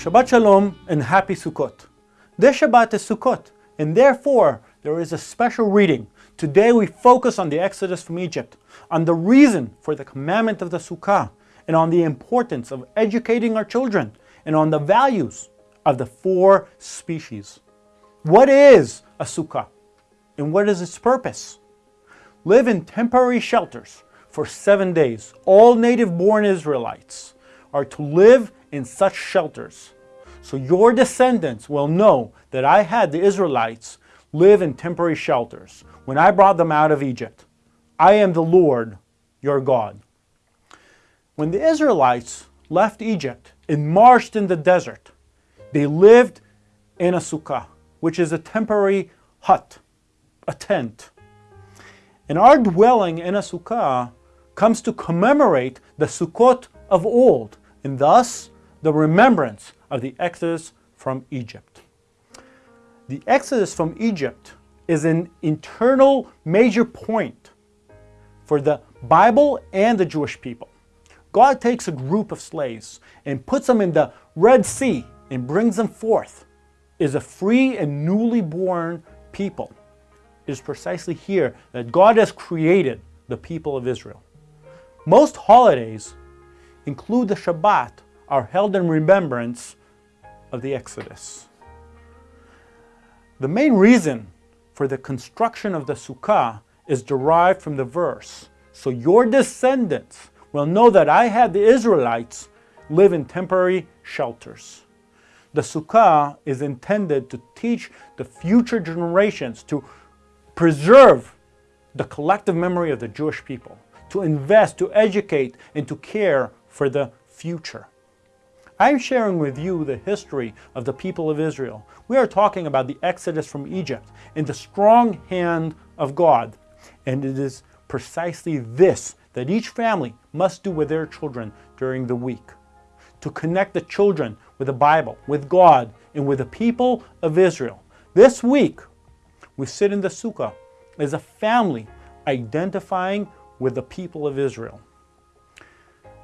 Shabbat Shalom and Happy Sukkot. This Shabbat is Sukkot, and therefore there is a special reading. Today we focus on the Exodus from Egypt, on the reason for the commandment of the Sukkah, and on the importance of educating our children, and on the values of the four species. What is a Sukkah, and what is its purpose? Live in temporary shelters for seven days. All native-born Israelites are to live in such shelters. So your descendants will know that I had the Israelites live in temporary shelters when I brought them out of Egypt. I am the Lord, your God. When the Israelites left Egypt and marched in the desert, they lived in a sukkah, which is a temporary hut, a tent. And our dwelling in a sukkah comes to commemorate the Sukkot of old, and thus the remembrance of the Exodus from Egypt. The Exodus from Egypt is an internal major point for the Bible and the Jewish people. God takes a group of slaves and puts them in the Red Sea and brings them forth is a free and newly born people. It is precisely here that God has created the people of Israel. Most holidays include the Shabbat are held in remembrance of the Exodus. The main reason for the construction of the Sukkah is derived from the verse, so your descendants will know that I had the Israelites live in temporary shelters. The Sukkah is intended to teach the future generations to preserve the collective memory of the Jewish people, to invest, to educate, and to care for the future. I'm sharing with you the history of the people of Israel. We are talking about the exodus from Egypt in the strong hand of God. And it is precisely this that each family must do with their children during the week. To connect the children with the Bible, with God, and with the people of Israel. This week, we sit in the Sukkah as a family identifying with the people of Israel.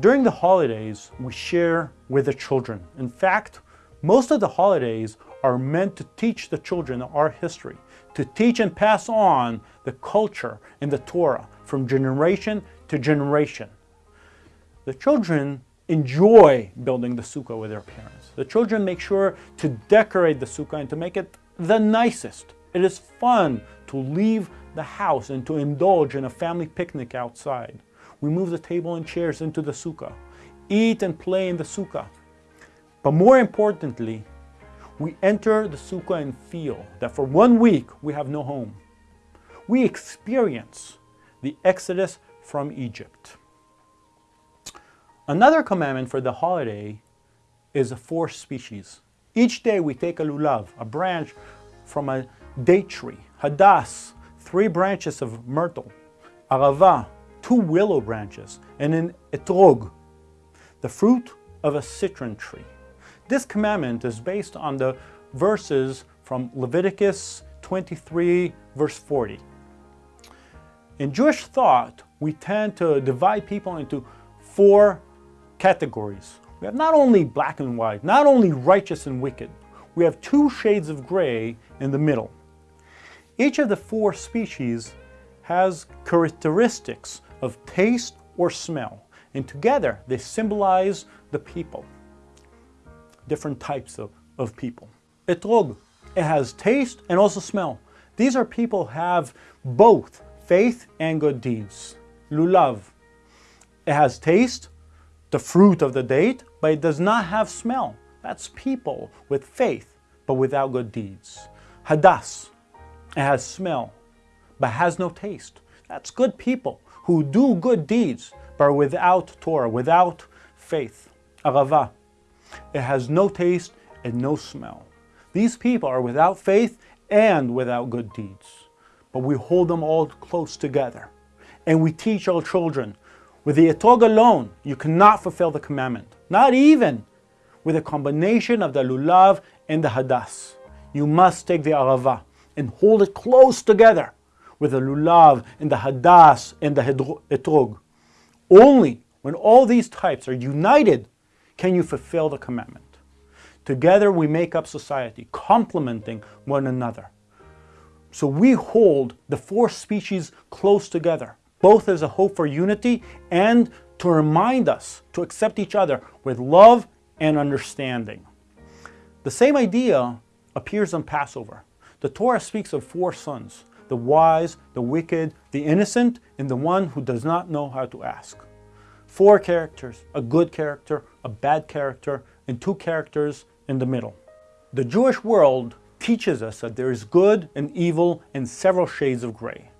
During the holidays, we share with the children. In fact, most of the holidays are meant to teach the children our history, to teach and pass on the culture and the Torah from generation to generation. The children enjoy building the sukkah with their parents. The children make sure to decorate the sukkah and to make it the nicest. It is fun to leave the house and to indulge in a family picnic outside. We move the table and chairs into the sukkah, eat and play in the sukkah. But more importantly, we enter the sukkah and feel that for one week we have no home. We experience the exodus from Egypt. Another commandment for the holiday is the four species. Each day we take a lulav, a branch from a date tree, hadas, three branches of myrtle, arava, two willow branches, and an etrog, the fruit of a citron tree. This commandment is based on the verses from Leviticus 23 verse 40. In Jewish thought, we tend to divide people into four categories. We have not only black and white, not only righteous and wicked, we have two shades of gray in the middle. Each of the four species has characteristics of taste or smell. And together they symbolize the people, different types of, of people. Etrog, it has taste and also smell. These are people who have both faith and good deeds. Lulav, it has taste, the fruit of the date, but it does not have smell. That's people with faith, but without good deeds. Hadas, it has smell, but has no taste. That's good people who do good deeds, but without Torah, without faith. Arava. It has no taste and no smell. These people are without faith and without good deeds. But we hold them all close together. And we teach our children, with the etrog alone, you cannot fulfill the commandment. Not even with a combination of the lulav and the hadas. You must take the arava and hold it close together with the lulav and the hadas and the etrog. Only when all these types are united can you fulfill the commandment. Together we make up society, complementing one another. So we hold the four species close together, both as a hope for unity and to remind us to accept each other with love and understanding. The same idea appears on Passover. The Torah speaks of four sons, the wise, the wicked, the innocent, and the one who does not know how to ask. Four characters, a good character, a bad character, and two characters in the middle. The Jewish world teaches us that there is good and evil and several shades of gray.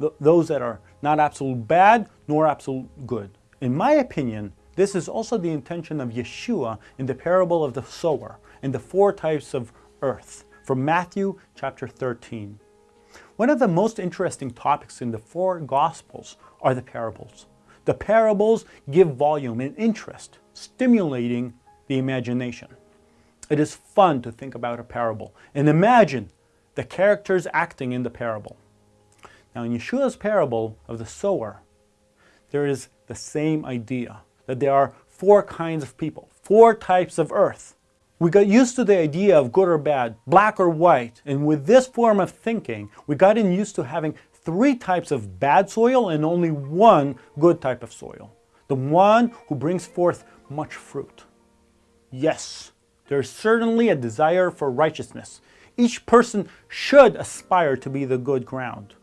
Th those that are not absolute bad nor absolute good. In my opinion, this is also the intention of Yeshua in the parable of the sower and the four types of earth from Matthew chapter 13. One of the most interesting topics in the four Gospels are the parables. The parables give volume and interest, stimulating the imagination. It is fun to think about a parable and imagine the characters acting in the parable. Now in Yeshua's parable of the sower, there is the same idea, that there are four kinds of people, four types of earth. We got used to the idea of good or bad, black or white, and with this form of thinking, we got in used to having three types of bad soil and only one good type of soil. The one who brings forth much fruit. Yes, there is certainly a desire for righteousness. Each person should aspire to be the good ground.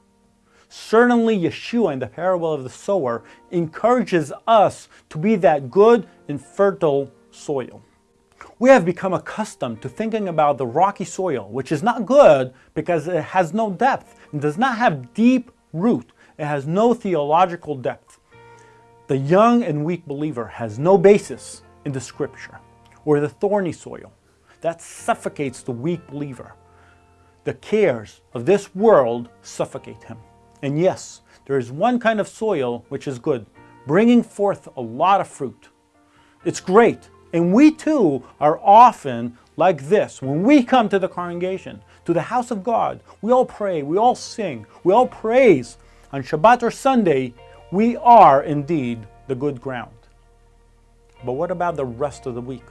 Certainly Yeshua in the parable of the sower encourages us to be that good and fertile soil. We have become accustomed to thinking about the rocky soil, which is not good because it has no depth and does not have deep root. It has no theological depth. The young and weak believer has no basis in the scripture, or the thorny soil. That suffocates the weak believer. The cares of this world suffocate him. And yes, there is one kind of soil which is good, bringing forth a lot of fruit. It's great. And we too are often like this. When we come to the congregation, to the house of God, we all pray, we all sing, we all praise. On Shabbat or Sunday, we are indeed the good ground. But what about the rest of the week?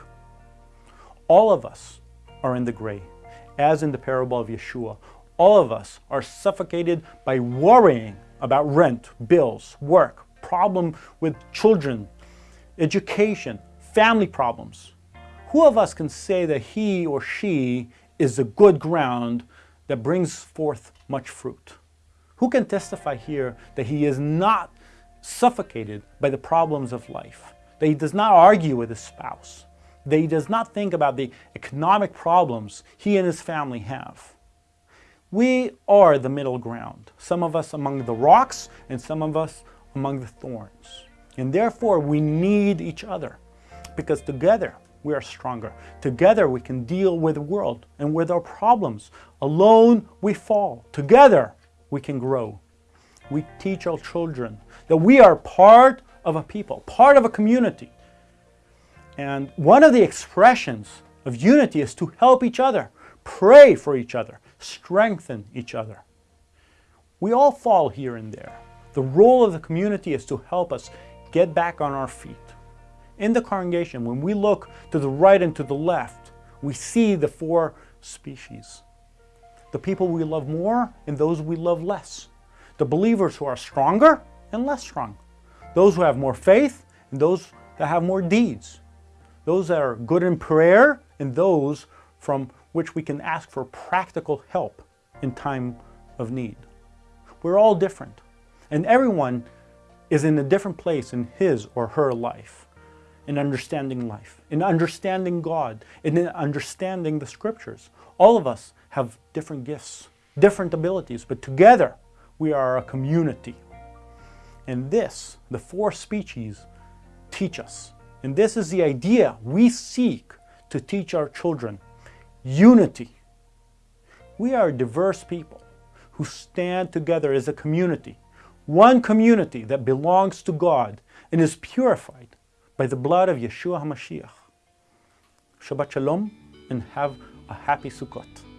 All of us are in the gray, as in the parable of Yeshua. All of us are suffocated by worrying about rent, bills, work, problem with children, education, family problems. Who of us can say that he or she is a good ground that brings forth much fruit? Who can testify here that he is not suffocated by the problems of life, that he does not argue with his spouse, that he does not think about the economic problems he and his family have? We are the middle ground, some of us among the rocks and some of us among the thorns. And therefore we need each other because together we are stronger. Together we can deal with the world and with our problems. Alone we fall. Together we can grow. We teach our children that we are part of a people, part of a community. And one of the expressions of unity is to help each other, pray for each other, strengthen each other. We all fall here and there. The role of the community is to help us get back on our feet. In the congregation, when we look to the right and to the left, we see the four species. The people we love more and those we love less. The believers who are stronger and less strong. Those who have more faith and those that have more deeds. Those that are good in prayer and those from which we can ask for practical help in time of need. We're all different, and everyone is in a different place in his or her life, in understanding life, in understanding God, in understanding the scriptures. All of us have different gifts, different abilities, but together we are a community. And this, the four species, teach us. And this is the idea we seek to teach our children unity. We are a diverse people who stand together as a community, one community that belongs to God and is purified by the blood of Yeshua HaMashiach. Shabbat Shalom and have a happy Sukkot.